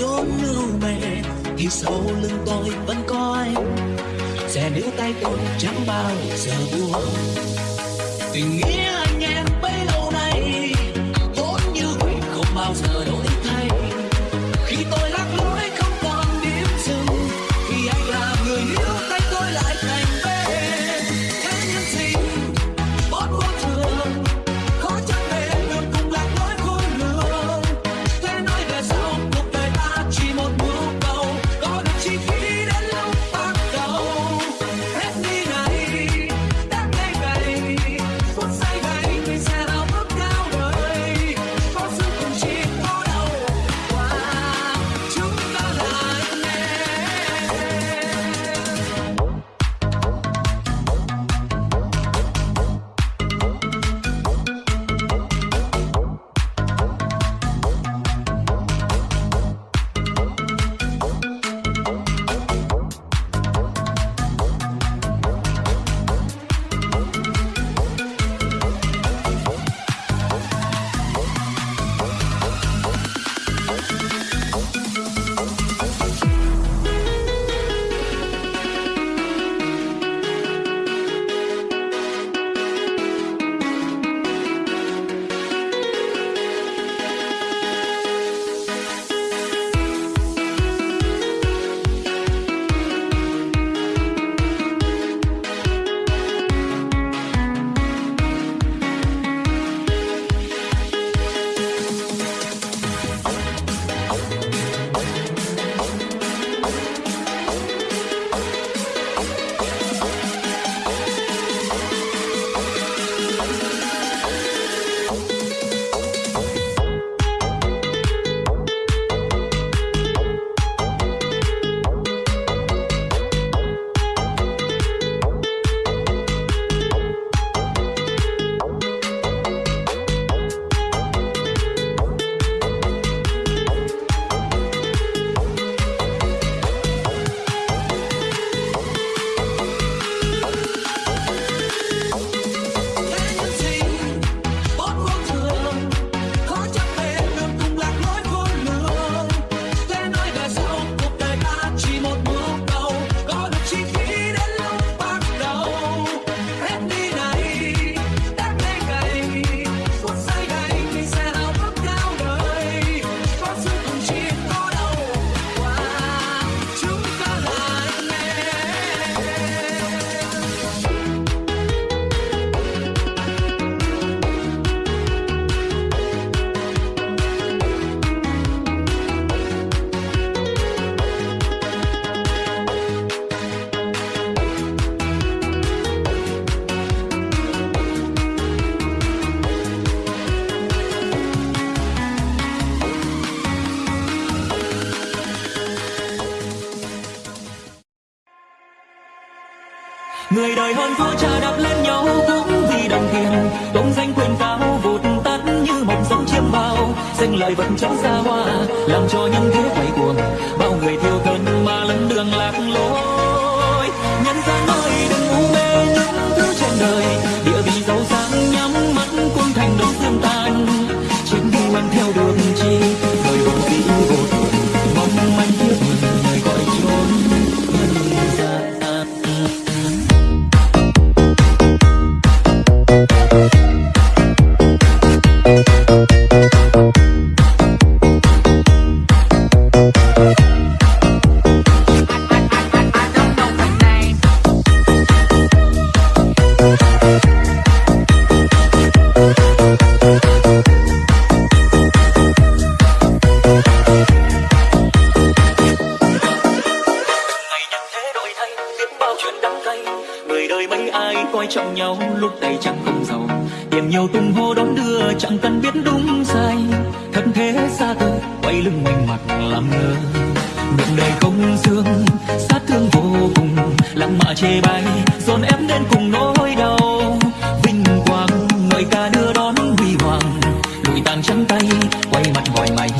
chốn lưu mẹ thì sau lưng tôi vẫn có anh. Sẽ níu tay tôi chẳng bao giờ buông tình nghĩa Đời hơn thua cha đạp lên nhau cũng vì đồng tiền. Công danh quyền cao vụt tắt như mộng sống chiêm bao. Danh lợi vẫn chẳng xa hoa, Làm cho nhân thế quay cuồng. Bao người thiêu thân mà lẫn đường lạc lối. Nhân gian ơi đừng u mê những thứ trên đời. Địa vị giàu sang nhắm mắt cũng thành đống xương tan Trên đi mang theo đường điểm nhiều tung hô đón đưa, chẳng cần biết đúng sai. Thân thế xa từ quay lưng mình mặt làm ngơ. Miệng đời không dương sát thương vô cùng. Lặng mạ chê bai, dồn ép đến cùng nỗi đau. Vinh quang ngợi ca đưa đón huy hoàng. Lùi tàn trắng tay, quay mặt gọi mày.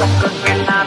dòng cơn men ta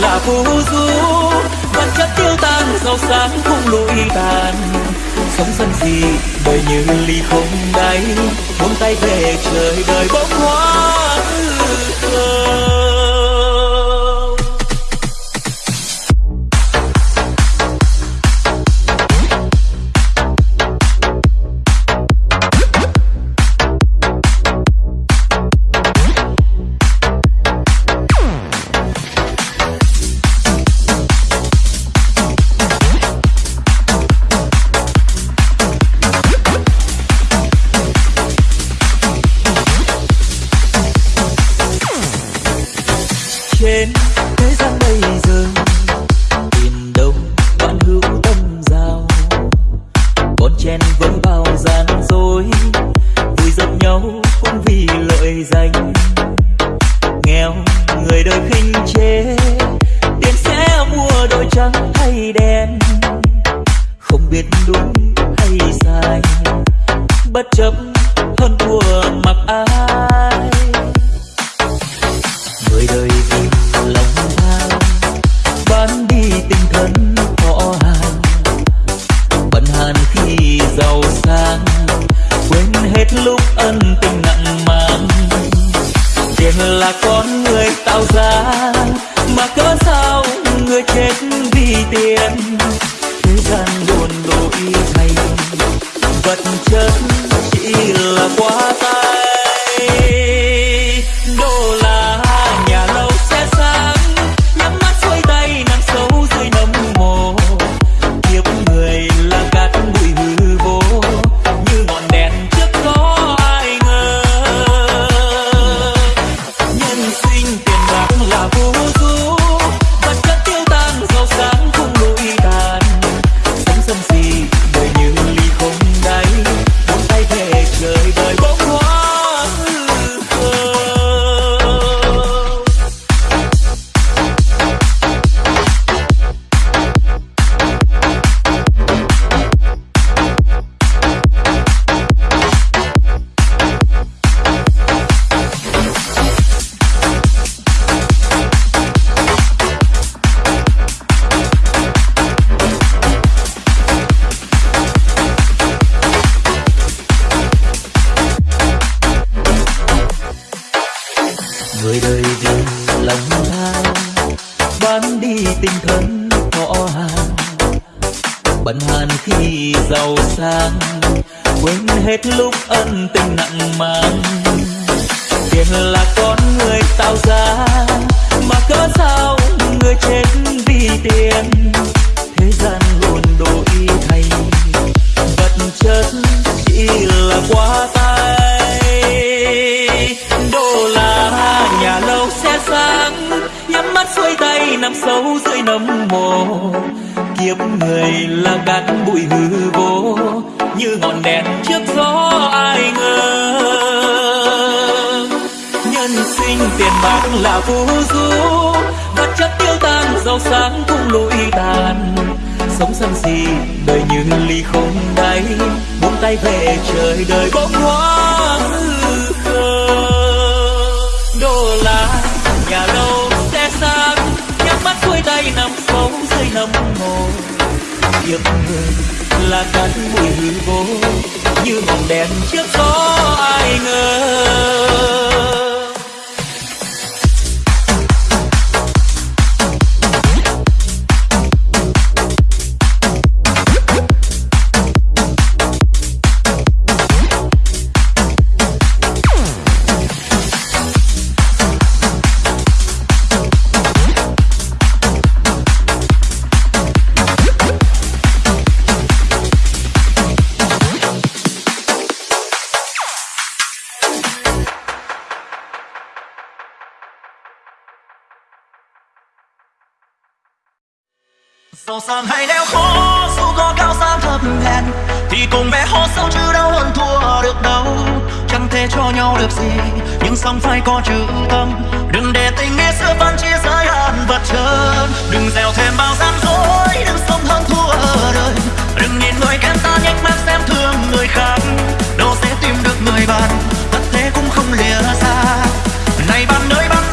là phù du. Vật chất tiêu tan, giàu sáng không lụi tàn. Sống dân gì đời như ly không đáy, buông tay về trời đời bỗng hoa. sang, quên hết lúc ân tình nặng mang. Tiền là con người tạo ra, mà cớ sao người chết vì tiền? Thế gian luôn đổi thay, vật chất chỉ là quá tay. Đô la nhà lâu xe sang nhắm mắt xuôi tay nằm sâu dưới nấm mồ kiếp người là cát bụi hư vô, như ngọn đèn trước gió ai ngờ. Nhân sinh tiền bạc là vô du vật chất tiêu tan, giàu sáng cũng lụi tàn. Sống sân gì đời như ly không đáy, buông tay về trời đời bỗng hoa hư khờ. Đô la nhà lâu xe sang tay nằm bóng dây nằm mồ. Kiếp người là cát bụi hư vô, như ngọn đèn trước có ai ngờ. sàng hay leo khó dù có cao sang thấp hèn thì cùng bé hó sâu chứ đâu hơn thua được đâu chẳng thể cho nhau được gì nhưng song phải có chữ tâm đừng để tình nghĩa xưa phân chia giới hạn vật trơn đừng gieo thêm bao gian dối đừng sống hơn thua ở đời đừng nhìn người kém ta nhếch mắt xem thương người khác đâu sẽ tìm được người bạn vật thế cũng không lìa xa này bạn nơi bạn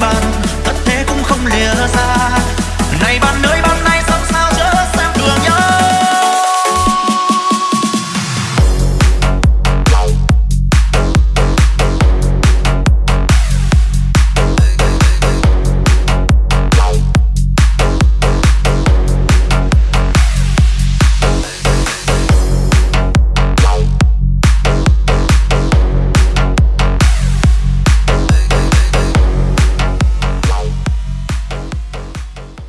般